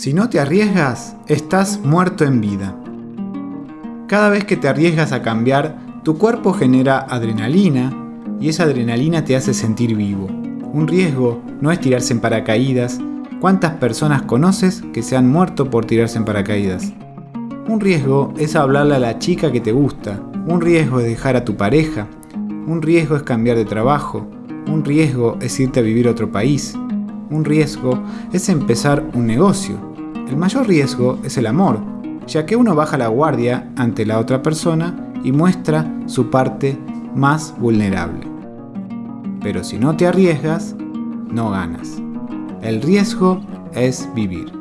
Si no te arriesgas, estás muerto en vida. Cada vez que te arriesgas a cambiar, tu cuerpo genera adrenalina y esa adrenalina te hace sentir vivo. Un riesgo no es tirarse en paracaídas. ¿Cuántas personas conoces que se han muerto por tirarse en paracaídas? Un riesgo es hablarle a la chica que te gusta. Un riesgo es dejar a tu pareja. Un riesgo es cambiar de trabajo. Un riesgo es irte a vivir a otro país. Un riesgo es empezar un negocio. El mayor riesgo es el amor, ya que uno baja la guardia ante la otra persona y muestra su parte más vulnerable. Pero si no te arriesgas, no ganas. El riesgo es vivir.